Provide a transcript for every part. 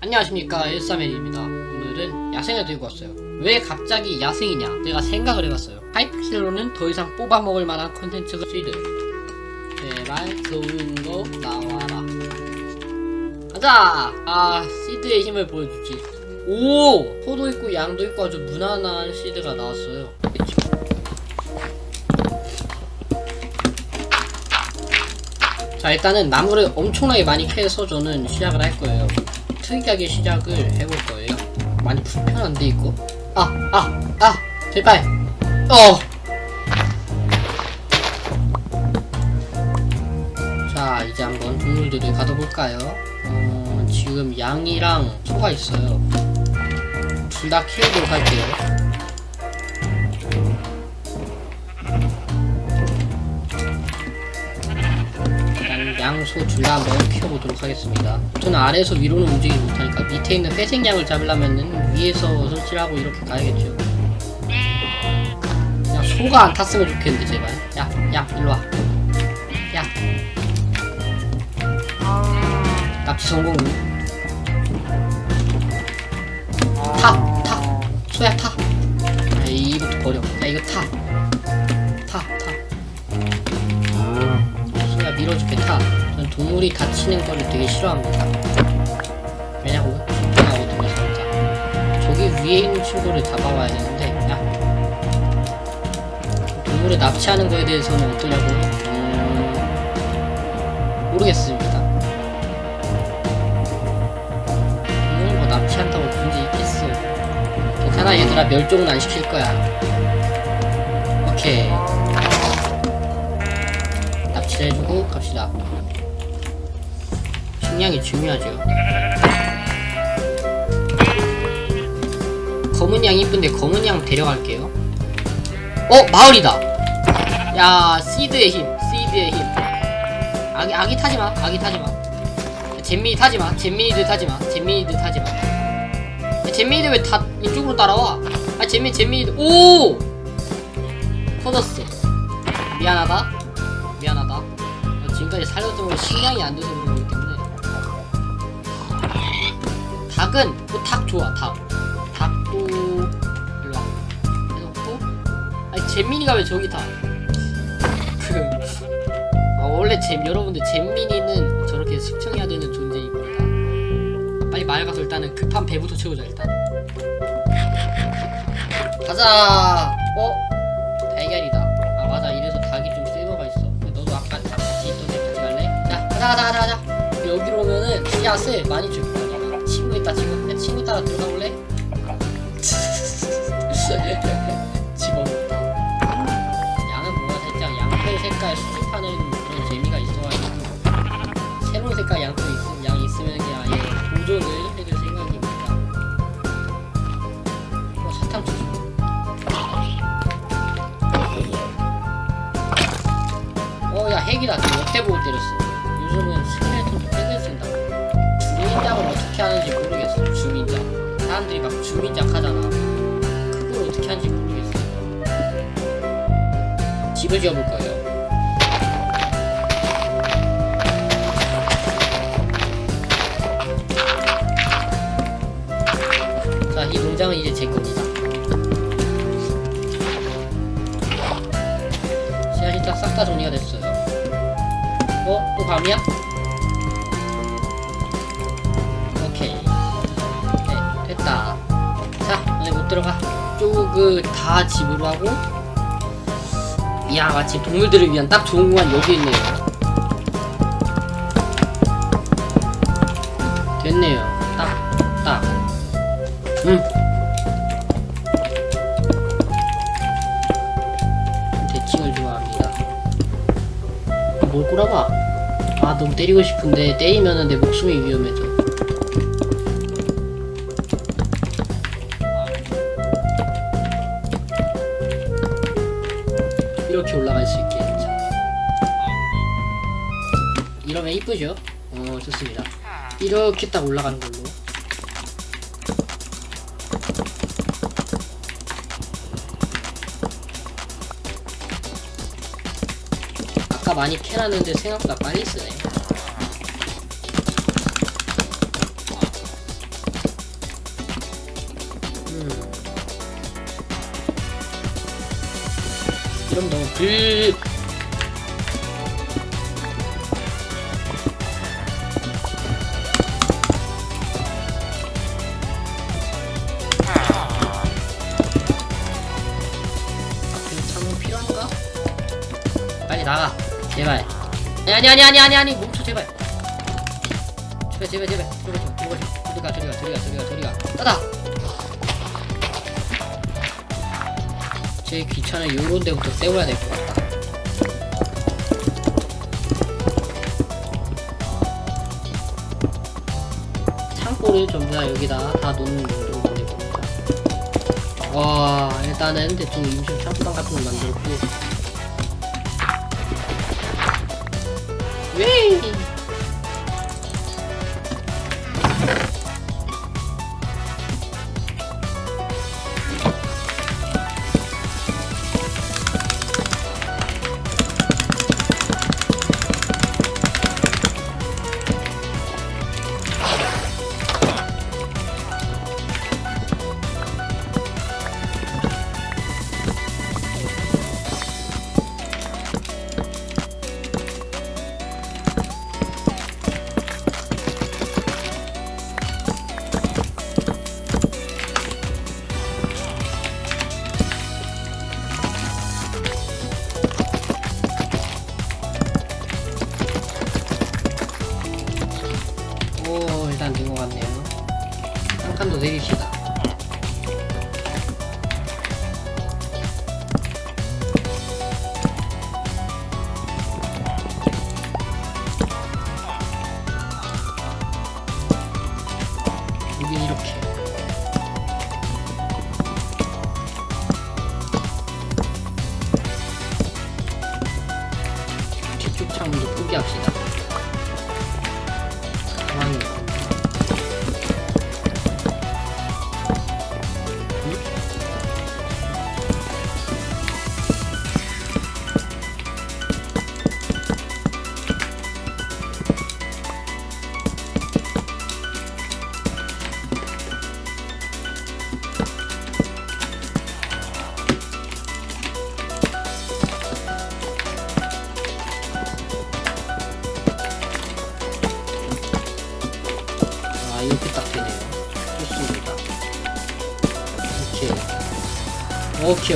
안녕하십니까. 일사맨입니다. 오늘은 야생을 들고 왔어요. 왜 갑자기 야생이냐? 내가 생각을 해봤어요. 하이픽셀로는 더 이상 뽑아먹을 만한 콘텐츠가 시드 제발 좋은 거 나와라. 가자! 아 시드의 힘을 보여주지. 오! 소도 있고 양도 있고 아주 무난한 시드가 나왔어요? 자 일단은 나무를 엄청나게 많이 캐서 저는 시작을 할 거예요 특이하게 시작을 해볼 거예요. 많이 불편한데 이거 아 아, 아, 제발. 어! 자 이제 한번 동물들을 가둬볼까요? 어, 지금 양이랑 소가 있어요. 둘 다 키우도록 할게요 양소 둘다 한번 키워보도록 하겠습니다. 저는 아래에서 위로는 움직이지 못하니까 밑에 있는 회색 양을 잡으려면은 위에서 설치를 하고 이렇게 가야겠죠. 야 소가 안 탔으면 좋겠는데 제발. 야, 야, 일로 와. 야. 납치 성공. 타, 타. 소야 타. 야, 이것도 버려. 야, 이거 타. 타, 밀어줄게 타. 저는 동물이 다치는 거를 되게 싫어합니다. 왜냐고? 불편하거든요, 진짜. 저기 위에 있는 친구를 잡아와야 되는데, 야. 동물을 납치하는 거에 대해서는 어떠냐고요? 음... 모르겠습니다. 동물 뭐 납치한다고 문제 있겠어. 괜찮아, 얘들아. 멸종은 안 시킬 거야. 오케이. 납치를 해주고 갑시다. 식량이 중요하죠. 검은 양 이쁜데 검은 양 데려갈게요. 어 마을이다. 야 시드의 힘, 시드의 힘. 아기 아기 타지 마, 아기 타지 마. 잼민이 타지 마, 잼민이들 타지 마, 잼민이들 타지 마. 야, 잼민이들 왜 다 이쪽으로 따라와? 아 잼민 잼민이들 오 터졌어. 미안하다. 나 지금까지 건 식량이 안 돼서 그런 거기 때문에. 닭은 또닭 좋아 닭. 닭도 일로 와. 해놓고 아니 잼민이가 왜 저기 타? 그 아, 원래 잼 여러분들 잼민이는 저렇게 숙청해야 되는 존재입니다. 빨리 마을 가서 일단은 급한 배부터 채우자 일단. 가자. 어? 가자 가자 가자 가자. 여기로 오면은 씨앗을 많이 줄 거야. 친구 있다 친구. 내 친구 따라 들어가 볼래? 양은 뭔가 살짝 양털 색깔 수집하는 그런 재미가 있어가지고 새로운 색깔 양털 있으면 양 있으면 그냥 아예 보존을 해줄 생각입니다. 어 사탕 주죠. 어야 핵이다 지금 옆에 보고 때렸어 요즘은 스켈레톤도 핵을 쓴다. 주민작을 어떻게 하는지 모르겠어. 주민작 사람들이 막 주민작 하잖아. 그걸 어떻게 하는지 모르겠어. 집을 지어볼 거예요 들어가. 쪽을 다 집으로 하고 이야 마치 동물들을 위한 딱 좋은 공간 여기 있네요. 됐네요. 딱딱. 음. 대칭을 좋아합니다. 뭘 꼬라봐? 아 너무 때리고 싶은데 때리면은 내 목숨이 위험해져 이렇게 올라갈 수 있게 자. 이러면 이쁘죠? 어 좋습니다 이렇게 딱 올라가는 걸로 아까 많이 캐놨는데 생각보다 빨리 쓰네 그럼 불 앞에 창문 필요한가? 빨리 나가. 제발. 아니 아니 아니 아니 아니 멈춰 제발. 제발 제발 제발. 저리 가 저리 가 저리 가 저리 가 저리 가 저리 가 따다 제 귀찮은 요런 데부터 세워야 될 것 같다. 창고를 전부 다 여기다 다 놓는 용도로 보내봅니다. 와 일단은 대충 임시 창고방 같은 거 만들었고. 왜? 오 일단 된것 같네요. 한 칸 더 내립시다. 여기 이렇게 오케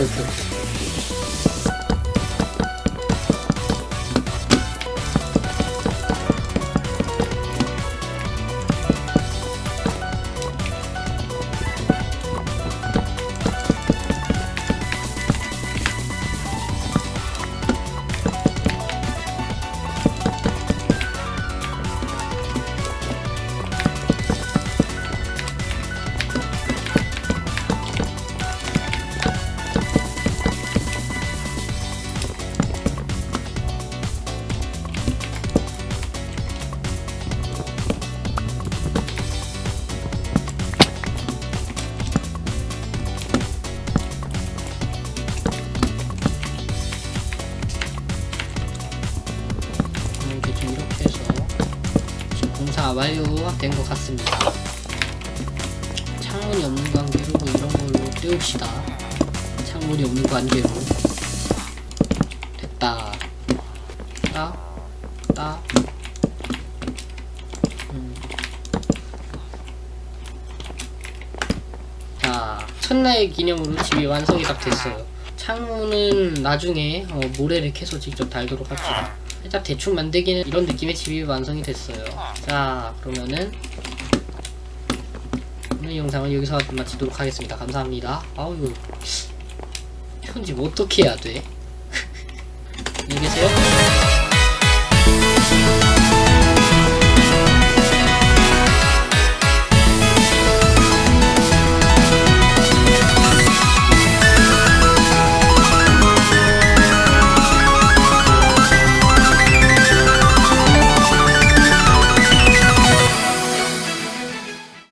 공사 완료된 것 같습니다 창문이 없는 관계로 뭐 이런 걸로 때웁시다 창문이 없는 관계로 됐다 따, 따. 음. 자, 첫날 기념으로 집이 완성이 딱 됐어요. 창문은 나중에 어, 모래를 캐서 직접 달도록 합시다. 일단 대충 만들기는 이런 느낌의 집이 완성이 됐어요. 자, 그러면은 오늘 영상은 여기서 마치도록 하겠습니다. 감사합니다. 아우 이거 편집 어떻게 해야 돼? 안녕히 계세요.